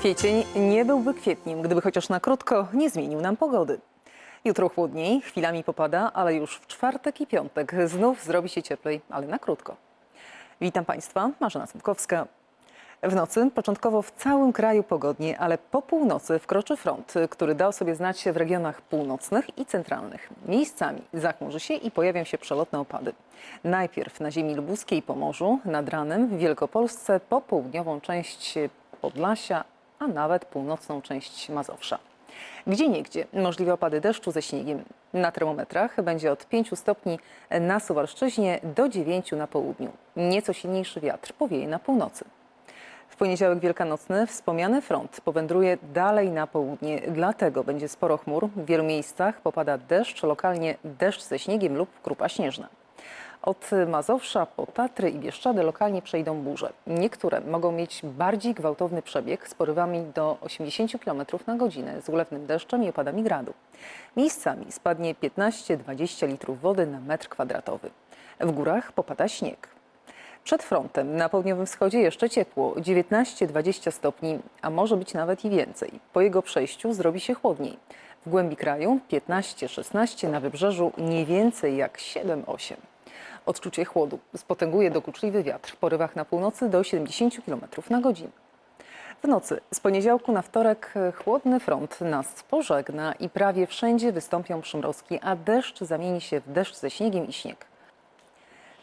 Kwiecień nie byłby kwietniem, gdyby chociaż na krótko nie zmienił nam pogody. Jutro chłodniej, chwilami popada, ale już w czwartek i piątek znów zrobi się cieplej, ale na krótko. Witam Państwa, Marzena Słupkowska. W nocy początkowo w całym kraju pogodnie, ale po północy wkroczy front, który dał sobie znać w regionach północnych i centralnych. Miejscami zachmurzy się i pojawią się przelotne opady. Najpierw na ziemi lubuskiej i Pomorzu, nad ranem w Wielkopolsce, po południową część Podlasia, a nawet północną część Mazowsza. Gdzie niegdzie możliwe opady deszczu ze śniegiem. Na termometrach będzie od 5 stopni na Suwalszczyźnie do 9 na południu. Nieco silniejszy wiatr powieje na północy. W poniedziałek wielkanocny wspomniany front powędruje dalej na południe, dlatego będzie sporo chmur. W wielu miejscach popada deszcz, lokalnie deszcz ze śniegiem lub krupa śnieżna. Od Mazowsza po Tatry i Bieszczady lokalnie przejdą burze. Niektóre mogą mieć bardziej gwałtowny przebieg z porywami do 80 km na godzinę z ulewnym deszczem i opadami gradu. Miejscami spadnie 15-20 litrów wody na metr kwadratowy. W górach popada śnieg. Przed frontem na południowym wschodzie jeszcze ciepło, 19-20 stopni, a może być nawet i więcej. Po jego przejściu zrobi się chłodniej. W głębi kraju 15-16, na wybrzeżu nie więcej jak 7-8. Odczucie chłodu spotęguje dokuczliwy wiatr w porywach na północy do 70 km na godzinę. W nocy z poniedziałku na wtorek chłodny front nas pożegna i prawie wszędzie wystąpią przymrozki, a deszcz zamieni się w deszcz ze śniegiem i śnieg.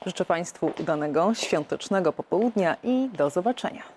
Życzę Państwu udanego świątecznego popołudnia i do zobaczenia.